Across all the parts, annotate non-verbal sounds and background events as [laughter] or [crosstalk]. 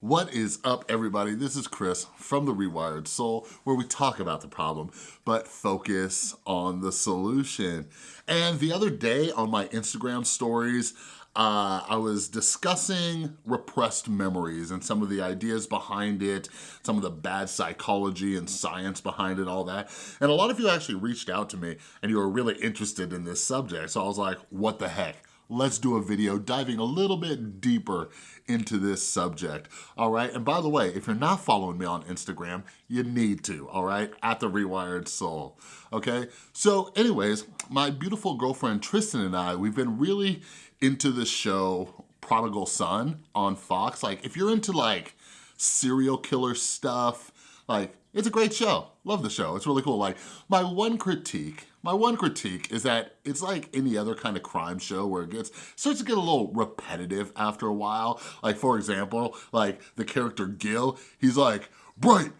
What is up, everybody? This is Chris from The Rewired Soul, where we talk about the problem, but focus on the solution. And the other day on my Instagram stories, uh, I was discussing repressed memories and some of the ideas behind it, some of the bad psychology and science behind it, all that. And a lot of you actually reached out to me and you were really interested in this subject. So I was like, what the heck? Let's do a video diving a little bit deeper into this subject, all right? And by the way, if you're not following me on Instagram, you need to, all right? At The Rewired Soul, okay? So anyways, my beautiful girlfriend Tristan and I, we've been really into this show, Prodigal Son on Fox. Like, if you're into like serial killer stuff, like, it's a great show. Love the show. It's really cool. Like, my one critique my one critique is that it's like any other kind of crime show where it gets starts to get a little repetitive after a while. Like for example, like the character Gil, he's like, Bright,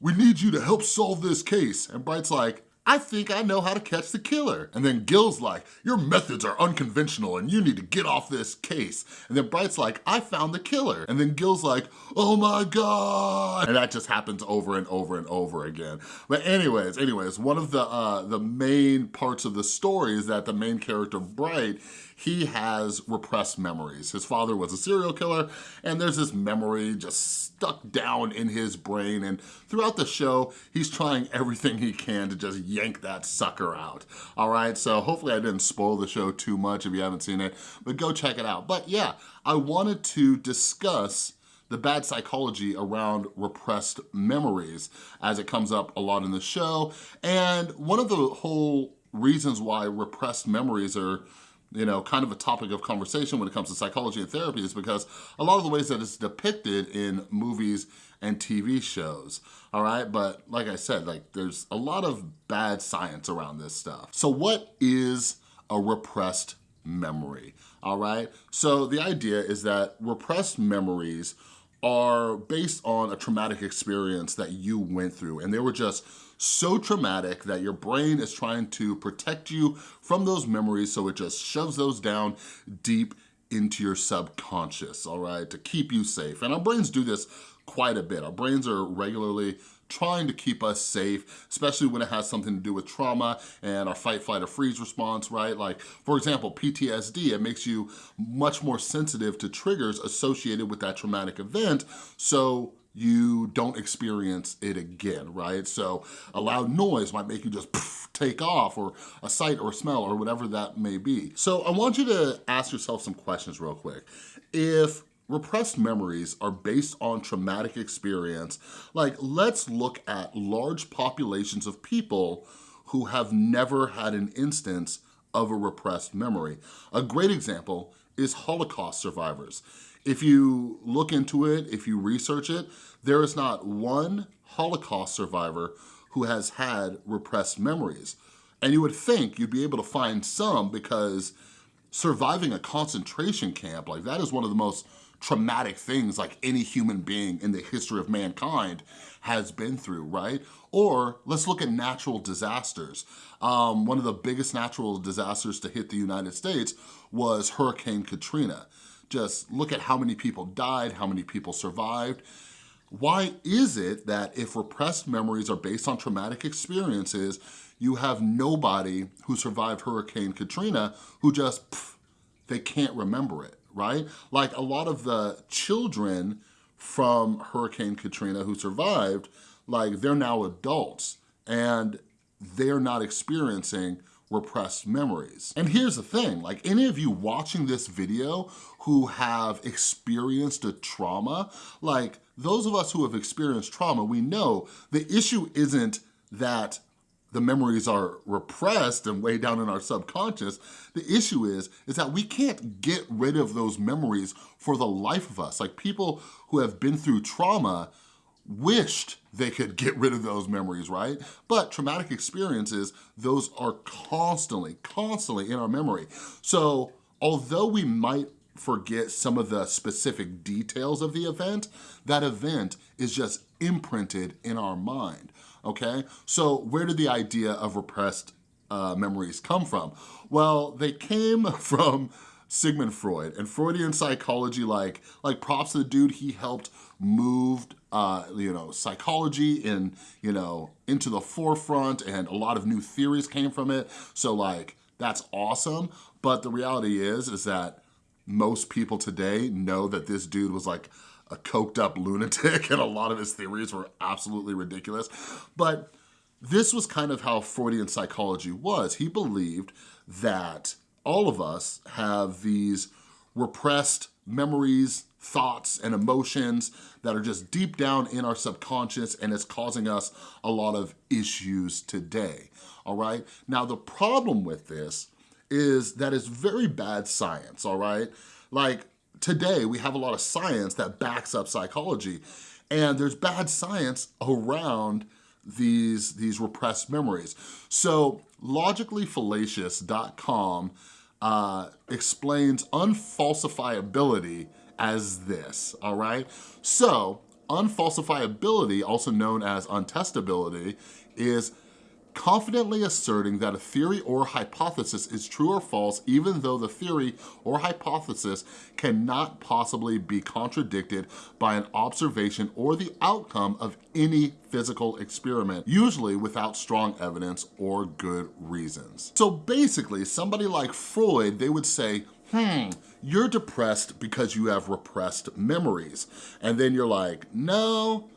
we need you to help solve this case. And Bright's like, I think I know how to catch the killer. And then Gil's like, your methods are unconventional and you need to get off this case. And then Bright's like, I found the killer. And then Gil's like, oh my God. And that just happens over and over and over again. But anyways, anyways, one of the, uh, the main parts of the story is that the main character, Bright, he has repressed memories. His father was a serial killer and there's this memory just stuck down in his brain and throughout the show, he's trying everything he can to just yank that sucker out. All right, so hopefully I didn't spoil the show too much if you haven't seen it, but go check it out. But yeah, I wanted to discuss the bad psychology around repressed memories as it comes up a lot in the show. And one of the whole reasons why repressed memories are you know, kind of a topic of conversation when it comes to psychology and therapy is because a lot of the ways that it's depicted in movies and TV shows, all right? But like I said, like there's a lot of bad science around this stuff. So what is a repressed memory, all right? So the idea is that repressed memories are based on a traumatic experience that you went through and they were just so traumatic that your brain is trying to protect you from those memories so it just shoves those down deep into your subconscious, all right, to keep you safe. And our brains do this quite a bit. Our brains are regularly trying to keep us safe, especially when it has something to do with trauma and our fight, flight, or freeze response, right? Like, for example, PTSD, it makes you much more sensitive to triggers associated with that traumatic event, so you don't experience it again, right? So a loud noise might make you just take off or a sight or a smell or whatever that may be. So I want you to ask yourself some questions real quick. If Repressed memories are based on traumatic experience. Like, let's look at large populations of people who have never had an instance of a repressed memory. A great example is Holocaust survivors. If you look into it, if you research it, there is not one Holocaust survivor who has had repressed memories. And you would think you'd be able to find some because surviving a concentration camp, like that is one of the most traumatic things like any human being in the history of mankind has been through, right? Or let's look at natural disasters. Um, one of the biggest natural disasters to hit the United States was Hurricane Katrina. Just look at how many people died, how many people survived. Why is it that if repressed memories are based on traumatic experiences, you have nobody who survived Hurricane Katrina who just, pff, they can't remember it, right? Like a lot of the children from Hurricane Katrina who survived, like they're now adults and they're not experiencing repressed memories. And here's the thing, like any of you watching this video who have experienced a trauma, like those of us who have experienced trauma, we know the issue isn't that the memories are repressed and way down in our subconscious. The issue is, is that we can't get rid of those memories for the life of us. Like people who have been through trauma, wished they could get rid of those memories, right? But traumatic experiences, those are constantly, constantly in our memory. So although we might forget some of the specific details of the event, that event is just imprinted in our mind, okay? So where did the idea of repressed uh, memories come from? Well, they came [laughs] from Sigmund Freud. And Freudian psychology, like, like props to the dude, he helped moved, uh, you know, psychology in, you know, into the forefront and a lot of new theories came from it. So like, that's awesome. But the reality is, is that most people today know that this dude was like a coked up [laughs] lunatic and a lot of his theories were absolutely ridiculous. But this was kind of how Freudian psychology was. He believed that all of us have these repressed memories, thoughts, and emotions that are just deep down in our subconscious and it's causing us a lot of issues today, all right? Now, the problem with this is that it's very bad science, all right? Like, today we have a lot of science that backs up psychology and there's bad science around these, these repressed memories. So logicallyfallacious.com uh, explains unfalsifiability as this, all right? So unfalsifiability, also known as untestability, is confidently asserting that a theory or hypothesis is true or false even though the theory or hypothesis cannot possibly be contradicted by an observation or the outcome of any physical experiment, usually without strong evidence or good reasons. So basically, somebody like Freud, they would say, hmm, you're depressed because you have repressed memories. And then you're like, no,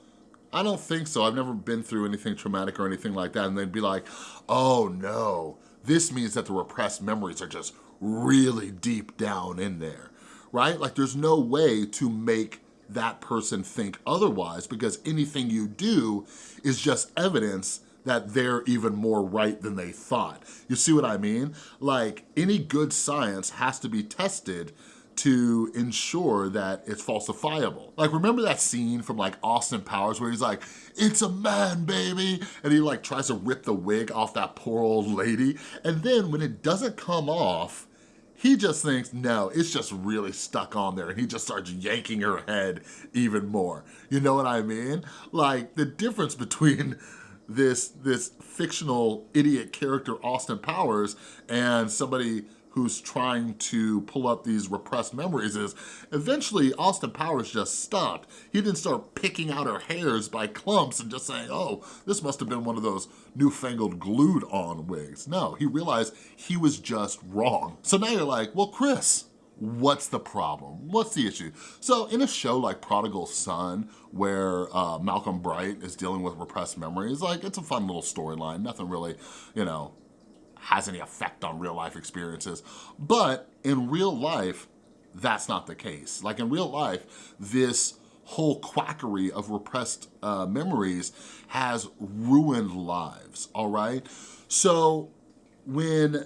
I don't think so. I've never been through anything traumatic or anything like that. And they'd be like, oh no, this means that the repressed memories are just really deep down in there, right? Like there's no way to make that person think otherwise because anything you do is just evidence that they're even more right than they thought. You see what I mean? Like any good science has to be tested to ensure that it's falsifiable. Like, remember that scene from like Austin Powers where he's like, it's a man, baby, and he like tries to rip the wig off that poor old lady, and then when it doesn't come off, he just thinks, no, it's just really stuck on there, and he just starts yanking her head even more. You know what I mean? Like, the difference between this, this fictional idiot character, Austin Powers, and somebody who's trying to pull up these repressed memories is eventually Austin Powers just stopped. He didn't start picking out her hairs by clumps and just saying, oh, this must have been one of those newfangled glued on wigs. No, he realized he was just wrong. So now you're like, well, Chris, what's the problem? What's the issue? So in a show like Prodigal Son, where uh, Malcolm Bright is dealing with repressed memories, like it's a fun little storyline, nothing really, you know, has any effect on real life experiences. But in real life, that's not the case. Like in real life, this whole quackery of repressed uh, memories has ruined lives, all right? So when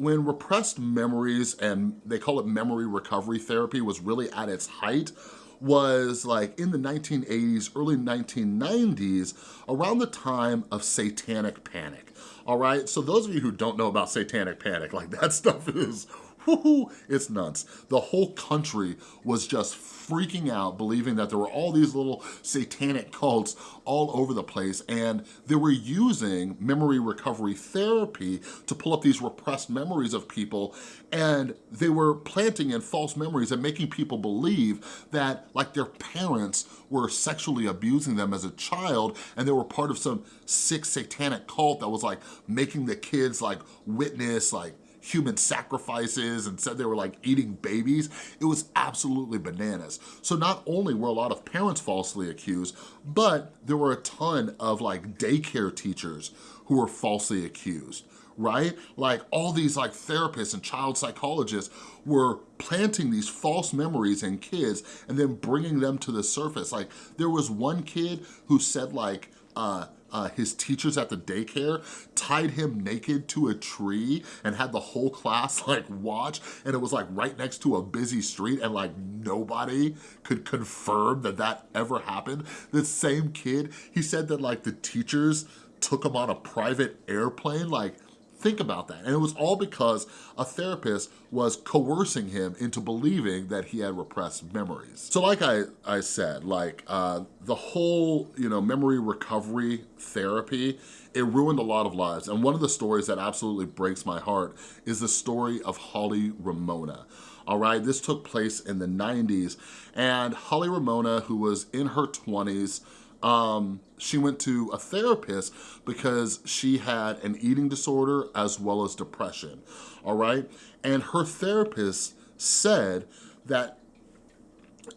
when repressed memories and they call it memory recovery therapy was really at its height was like in the 1980s, early 1990s, around the time of satanic panic all right? So those of you who don't know about satanic panic, like [laughs] that stuff is, it's nuts. The whole country was just freaking out, believing that there were all these little satanic cults all over the place, and they were using memory recovery therapy to pull up these repressed memories of people, and they were planting in false memories and making people believe that like their parents were sexually abusing them as a child, and they were part of some sick satanic cult that was like making the kids like witness like human sacrifices and said they were like eating babies. It was absolutely bananas. So not only were a lot of parents falsely accused, but there were a ton of like daycare teachers who were falsely accused right? Like all these like therapists and child psychologists were planting these false memories in kids and then bringing them to the surface. Like there was one kid who said like, uh, uh, his teachers at the daycare tied him naked to a tree and had the whole class [laughs] like watch and it was like right next to a busy street and like nobody could confirm that that ever happened. The same kid, he said that like the teachers took him on a private airplane like Think about that. And it was all because a therapist was coercing him into believing that he had repressed memories. So like I, I said, like uh, the whole, you know, memory recovery therapy, it ruined a lot of lives. And one of the stories that absolutely breaks my heart is the story of Holly Ramona all right? This took place in the 90s, and Holly Ramona, who was in her 20s, um, she went to a therapist because she had an eating disorder as well as depression, all right? And her therapist said that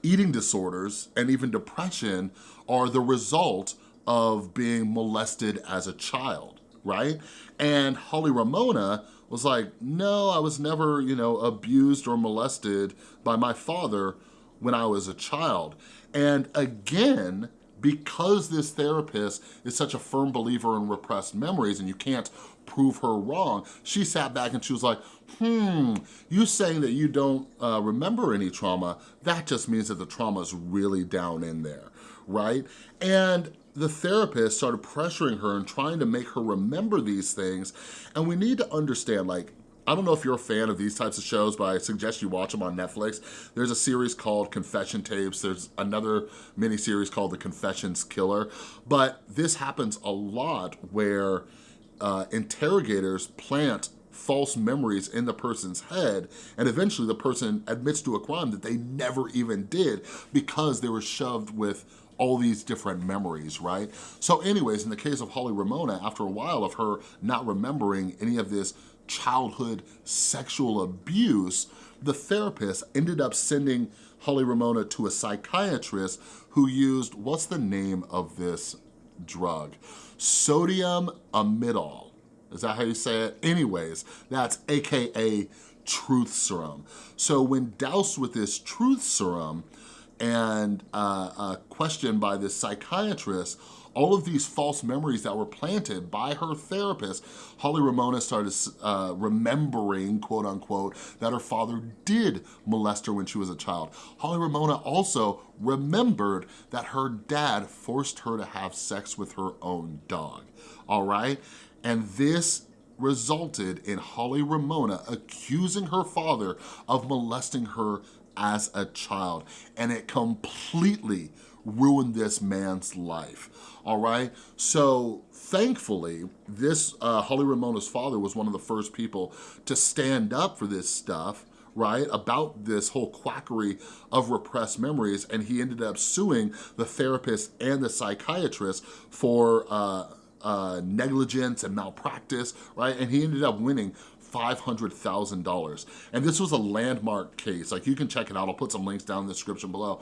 eating disorders and even depression are the result of being molested as a child, right? And Holly Ramona was like, no, I was never, you know, abused or molested by my father when I was a child. And again, because this therapist is such a firm believer in repressed memories and you can't prove her wrong, she sat back and she was like, hmm, you saying that you don't uh, remember any trauma, that just means that the trauma is really down in there, right? And the therapist started pressuring her and trying to make her remember these things. And we need to understand, like, I don't know if you're a fan of these types of shows, but I suggest you watch them on Netflix. There's a series called Confession Tapes. There's another mini series called The Confessions Killer. But this happens a lot where uh, interrogators plant false memories in the person's head and eventually the person admits to a crime that they never even did because they were shoved with all these different memories, right? So anyways, in the case of Holly Ramona, after a while of her not remembering any of this childhood sexual abuse, the therapist ended up sending Holly Ramona to a psychiatrist who used, what's the name of this drug? Sodium amytal. Is that how you say it? Anyways, that's AKA truth serum. So when doused with this truth serum and uh, uh, questioned by this psychiatrist, all of these false memories that were planted by her therapist, Holly Ramona started uh, remembering, quote unquote, that her father did molest her when she was a child. Holly Ramona also remembered that her dad forced her to have sex with her own dog, all right? And this resulted in Holly Ramona accusing her father of molesting her as a child. And it completely ruined this man's life, all right? So thankfully, this uh, Holly Ramona's father was one of the first people to stand up for this stuff, right, about this whole quackery of repressed memories, and he ended up suing the therapist and the psychiatrist for uh, uh, negligence and malpractice, right? And he ended up winning $500,000. And this was a landmark case. Like you can check it out. I'll put some links down in the description below.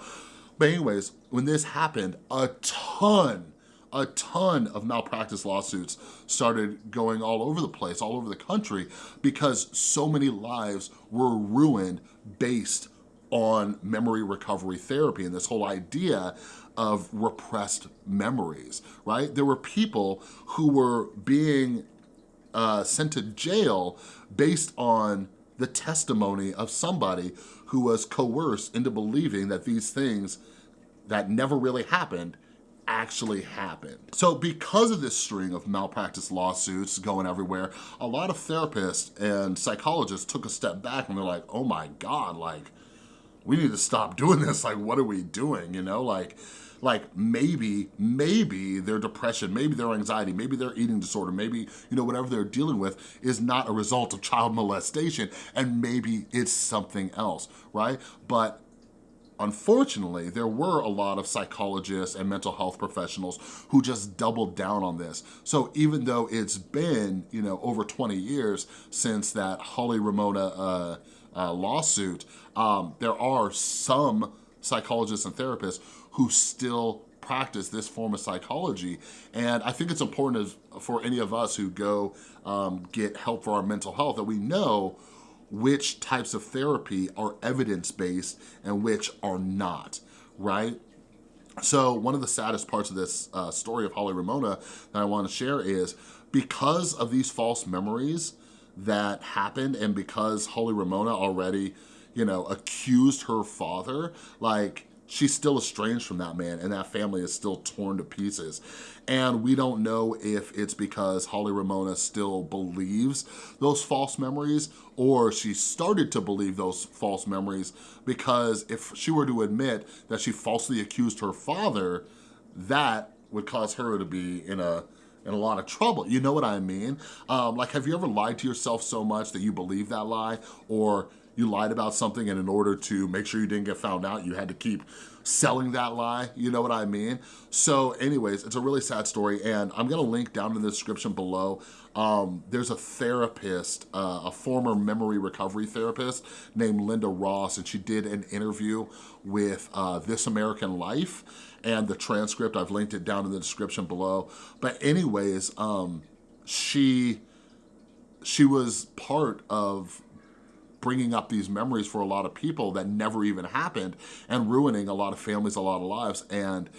But anyways, when this happened, a ton, a ton of malpractice lawsuits started going all over the place, all over the country, because so many lives were ruined based on memory recovery therapy and this whole idea of repressed memories, right? There were people who were being uh, sent to jail based on the testimony of somebody who was coerced into believing that these things that never really happened actually happened. So because of this string of malpractice lawsuits going everywhere, a lot of therapists and psychologists took a step back and they're like, oh my God, like, we need to stop [laughs] doing this. Like, what are we doing? You know, like, like maybe, maybe their depression, maybe their anxiety, maybe their eating disorder, maybe, you know, whatever they're dealing with is not a result of child [laughs] molestation and maybe it's something else, right? But Unfortunately, there were a lot of psychologists and mental health professionals who just doubled down on this. So even though it's been, you know, over 20 years since that Holly Ramona uh, uh, lawsuit, um, there are some psychologists and therapists who still practice this form of psychology. And I think it's important for any of us who go um, get help for our mental health that we know which types of therapy are evidence-based and which are not, right? So one of the saddest parts of this uh, story of Holly Ramona that I want to share is because of these false memories that happened and because Holly Ramona already, you know, accused her father, like she's still estranged from that man and that family is still torn to pieces. And we don't know if it's because Holly Ramona still believes those false memories or she started to believe those false memories because if she were to admit that she falsely accused her father, that would cause her to be in a in a lot of trouble. You know what I mean? Um, like, have you ever lied to yourself so much that you believe that lie? Or you lied about something and in order to make sure you didn't get found out, you had to keep selling that lie, you know what I mean? So anyways, it's a really sad story and I'm gonna link down in the description below. Um, there's a therapist, uh, a former memory recovery therapist named Linda Ross and she did an interview with uh, This American Life and the transcript, I've linked it down in the description below. But anyways, um, she, she was part of bringing up these memories for a lot of people that never even happened and ruining a lot of families, a lot of lives. And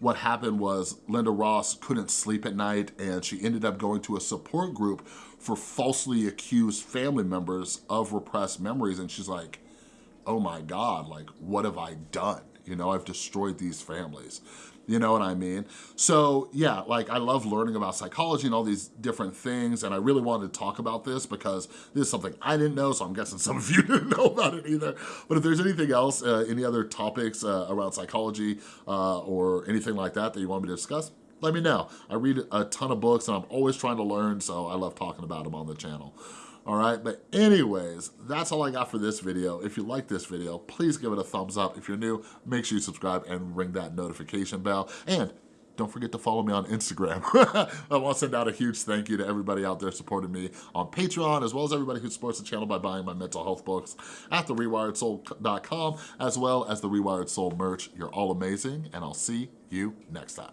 what happened was Linda Ross couldn't sleep at night and she ended up going to a support group for falsely accused family members of repressed memories. And she's like, oh my God, like, what have I done? You know, I've destroyed these families. You know what I mean? So yeah, like I love learning about psychology and all these different things and I really wanted to talk about this because this is something I didn't know, so I'm guessing some of [laughs] you didn't know about it either. But if there's anything else, uh, any other topics uh, around psychology uh, or anything like that that you want me to discuss, let me know. I read a ton of books and I'm always trying to learn, so I love talking about them on the channel all right? But anyways, that's all I got for this video. If you like this video, please give it a thumbs up. If you're new, make sure you subscribe and ring that notification bell. And don't forget to follow me on Instagram. [laughs] I want to send out a huge thank you to everybody out there supporting me on Patreon, as well as everybody who supports the channel by buying my mental health books at therewiredsoul.com, as well as the Rewired Soul merch. You're all amazing, and I'll see you next time.